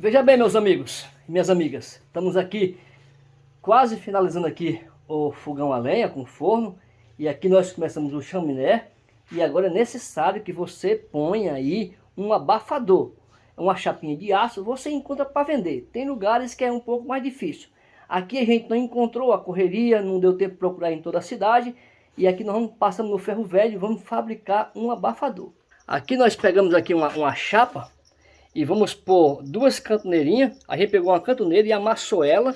Veja bem, meus amigos e minhas amigas, estamos aqui quase finalizando aqui o fogão a lenha com forno e aqui nós começamos o chaminé e agora é necessário que você ponha aí um abafador, uma chapinha de aço, você encontra para vender. Tem lugares que é um pouco mais difícil. Aqui a gente não encontrou a correria, não deu tempo de procurar em toda a cidade e aqui nós vamos, passamos no ferro velho e vamos fabricar um abafador. Aqui nós pegamos aqui uma, uma chapa e vamos pôr duas cantoneirinhas. A gente pegou uma cantoneira e amassou ela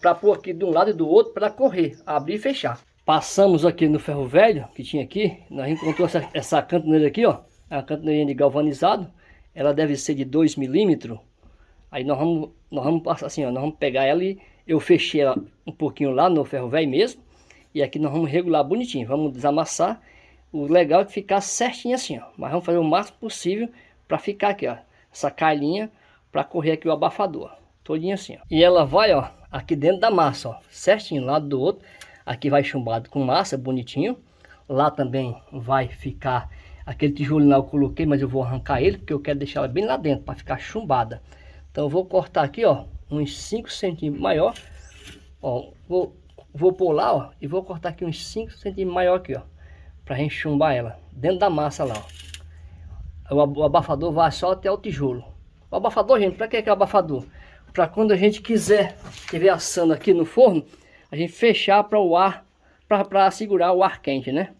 para pôr aqui de um lado e do outro para correr, abrir e fechar. Passamos aqui no ferro velho que tinha aqui, nós encontramos essa, essa cantoneira aqui, ó, a cantoneirinha de galvanizado. Ela deve ser de 2 milímetros. Aí nós vamos, nós vamos passar assim, ó, nós vamos pegar ela e eu fechei ela um pouquinho lá no ferro velho mesmo. E aqui nós vamos regular bonitinho, vamos desamassar. O legal é que ficar certinho assim, ó. Mas vamos fazer o máximo possível para ficar aqui, ó essa calhinha para correr aqui o abafador, todinho assim, ó. E ela vai, ó, aqui dentro da massa, ó, certinho, lado do outro. Aqui vai chumbado com massa, bonitinho. Lá também vai ficar aquele tijolo lá eu coloquei, mas eu vou arrancar ele, porque eu quero deixar ela bem lá dentro, para ficar chumbada. Então eu vou cortar aqui, ó, uns 5 centímetros maior. Ó, vou, vou lá, ó, e vou cortar aqui uns 5 centímetros maior aqui, ó. Pra gente chumbar ela, dentro da massa lá, ó o abafador vai só até o tijolo. O abafador, gente, para que é o abafador? Para quando a gente quiser, estiver assando aqui no forno, a gente fechar para o ar, para segurar o ar quente, né?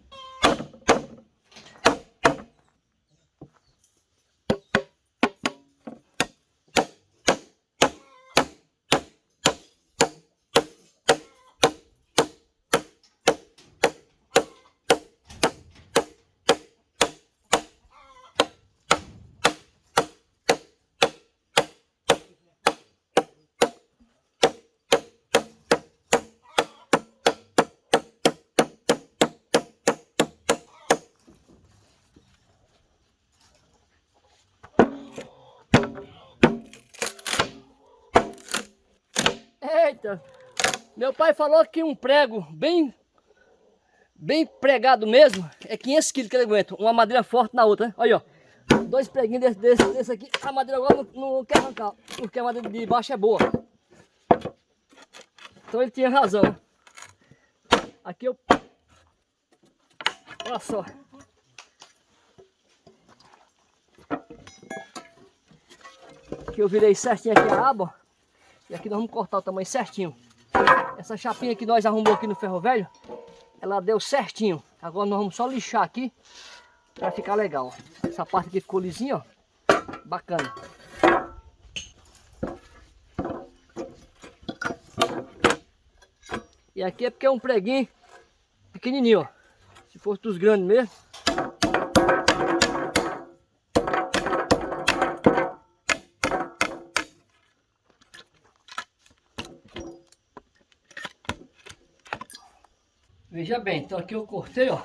Eita! Meu pai falou que um prego bem bem pregado mesmo é 500 quilos que ele aguenta. Uma madeira forte na outra, né? Olha, ó. Dois preguinhos desse, desse, desse aqui. A madeira agora não, não quer arrancar, porque a madeira de baixo é boa. Então ele tinha razão. Aqui eu... Olha só. Aqui eu virei certinho aqui a aba. E aqui nós vamos cortar o tamanho certinho. Essa chapinha que nós arrumou aqui no ferro velho, ela deu certinho. Agora nós vamos só lixar aqui para ficar legal. Essa parte aqui ficou lisinha, ó. Bacana. E aqui é porque é um preguinho pequenininho, ó. Se fosse dos grandes mesmo, Veja bem, então aqui eu cortei, ó.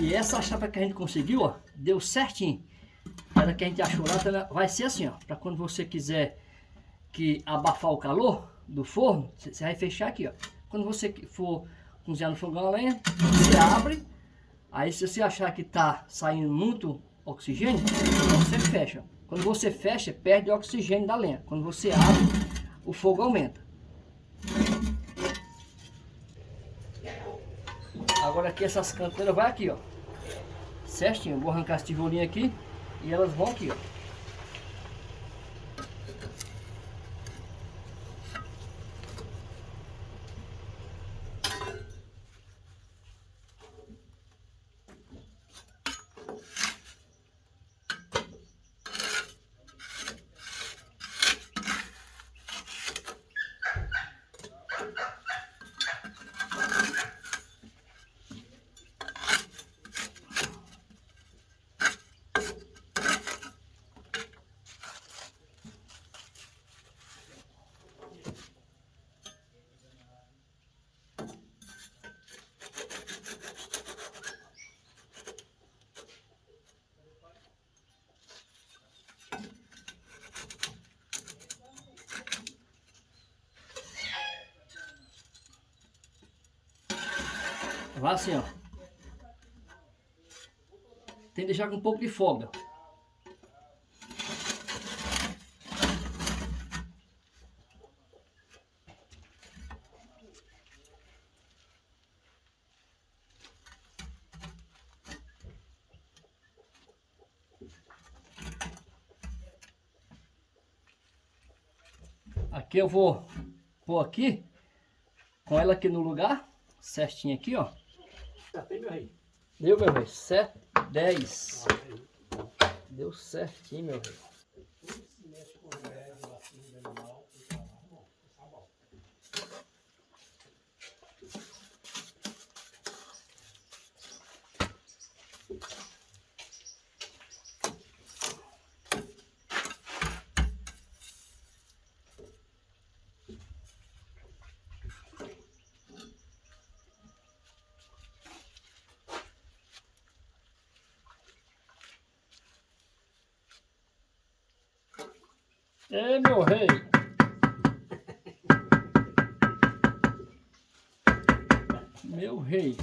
E essa chapa que a gente conseguiu, ó, deu certinho. Ela que a gente achou lá, vai ser assim, ó. Para quando você quiser que abafar o calor do forno, você vai fechar aqui, ó. Quando você for cozinhar no fogão a lenha, você abre. Aí se você achar que tá saindo muito oxigênio, então você fecha. Quando você fecha, perde o oxigênio da lenha. Quando você abre, o fogo aumenta. Agora aqui essas canteiras vai aqui, ó. Certinho. Vou arrancar esse tijolinho aqui e elas vão aqui, ó. Vai assim, ó. Tem que deixar com um pouco de folga. Aqui eu vou pôr aqui, com ela aqui no lugar, certinho aqui, ó. Acertei, meu rei. Deu, meu rei, certo, 10. Deu certinho, meu rei. Ei, meu rei. Meu rei.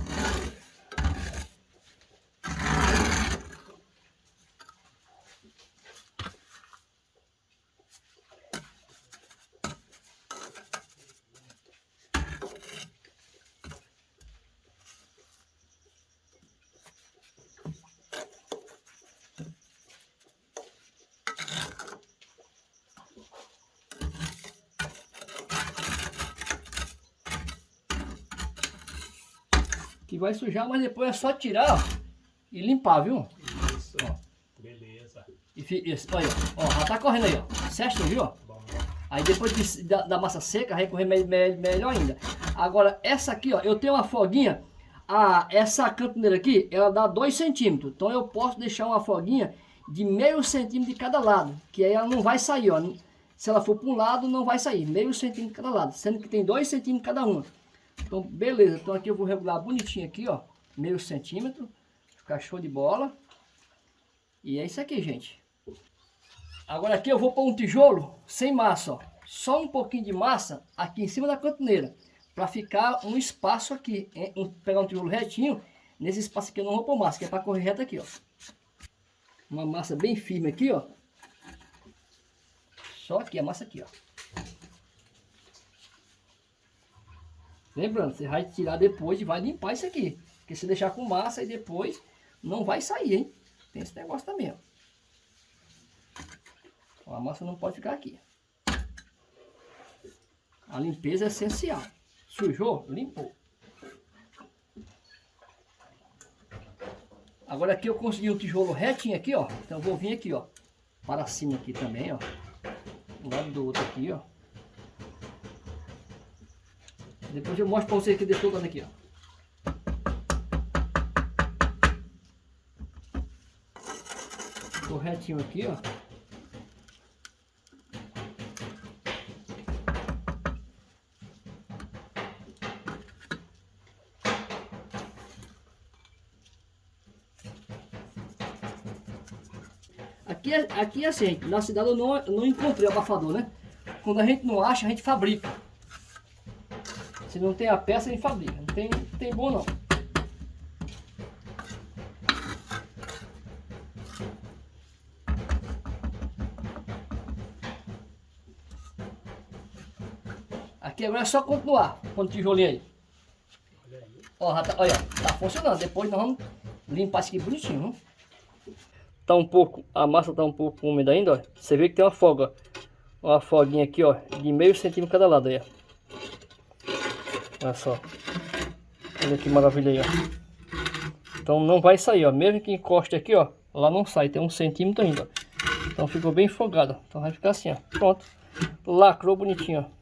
Que vai sujar, mas depois é só tirar ó, e limpar, viu? Isso. Beleza. E, olha, ó, já tá correndo aí, ó. Certo, viu? ó? Aí depois de- da, da massa seca, vai correr me- me- melhor ainda. Agora, essa aqui, ó, eu tenho uma folguinha. A, essa cantoneira aqui, ela dá 2 centímetros. Então eu posso deixar uma folguinha de meio centímetro de cada lado. Que aí ela não vai sair, ó. Se ela for para um lado, não vai sair. Meio centímetro de cada lado. Sendo que tem 2 centímetros cada uma. Então, beleza. Então aqui eu vou regular bonitinho aqui, ó. Meio centímetro. Ficar show de bola. E é isso aqui, gente. Agora aqui eu vou pôr um tijolo sem massa, ó. Só um pouquinho de massa aqui em cima da cantoneira. Para ficar um espaço aqui. pegar um tijolo retinho. Nesse espaço aqui eu não vou pôr massa, que é para correr reto aqui, ó. Uma massa bem firme aqui, ó. Só aqui, a massa aqui, ó. Lembrando, você vai tirar depois e vai limpar isso aqui. Porque se deixar com massa e depois não vai sair, hein? Tem esse negócio também, ó. A massa não pode ficar aqui. A limpeza é essencial. Sujou? Limpou. Agora aqui eu consegui um tijolo retinho aqui, ó. Então eu vou vir aqui, ó. Para cima aqui também, ó. Do lado do outro aqui, ó. Depois eu mostro para vocês que deixou dando aqui, ó. Ficou retinho aqui, ó. Aqui é, aqui é assim, na cidade eu não, eu não encontrei abafador, né? Quando a gente não acha, a gente fabrica. Se não tem a peça, a gente fabrica. Não tem, não tem bom não. Aqui agora é só continuar com o tijolinho aí. olha aí. Ó, tá, olha, tá funcionando. Depois nós vamos limpar isso aqui bonitinho, viu? Tá um pouco, a massa tá um pouco úmida ainda, ó. Você vê que tem uma folga, ó. Uma folguinha aqui, ó, de meio centímetro cada lado aí, ó. Olha só. Olha que maravilha aí, ó. Então não vai sair, ó. Mesmo que encoste aqui, ó, lá não sai, tem um centímetro ainda. Então ficou bem folgado. Então vai ficar assim, ó. Pronto. Lacrou bonitinho, ó.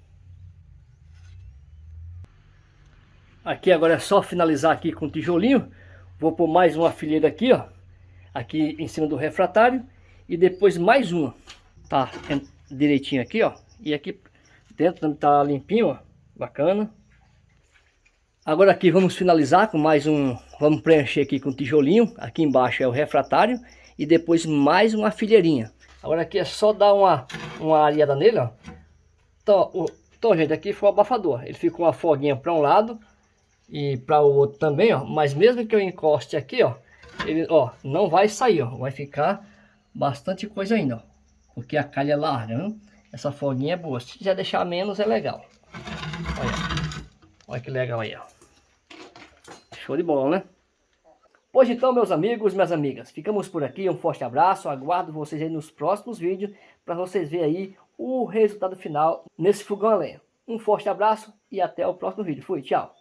Aqui agora é só finalizar aqui com o tijolinho. Vou pôr mais uma fileira aqui, ó. Aqui em cima do refratário. E depois mais uma. Tá direitinho aqui, ó. E aqui dentro tá limpinho, ó. Bacana. Agora aqui vamos finalizar com mais um... Vamos preencher aqui com tijolinho. Aqui embaixo é o refratário. E depois mais uma fileirinha. Agora aqui é só dar uma, uma areada nele, ó. Então, o, então, gente, aqui foi o abafador. Ele ficou uma foguinha para um lado e para o outro também, ó. Mas mesmo que eu encoste aqui, ó, ele, ó, não vai sair, ó. Vai ficar bastante coisa ainda, ó. Porque a calha é larga, viu? Essa foguinha é boa. Se quiser deixar menos, é legal. Olha, olha que legal aí, ó. Show de bola, né? Pois então, meus amigos, minhas amigas, ficamos por aqui. Um forte abraço. Aguardo vocês aí nos próximos vídeos para vocês verem aí o resultado final nesse fogão a lenha. Um forte abraço e até o próximo vídeo. Fui, tchau.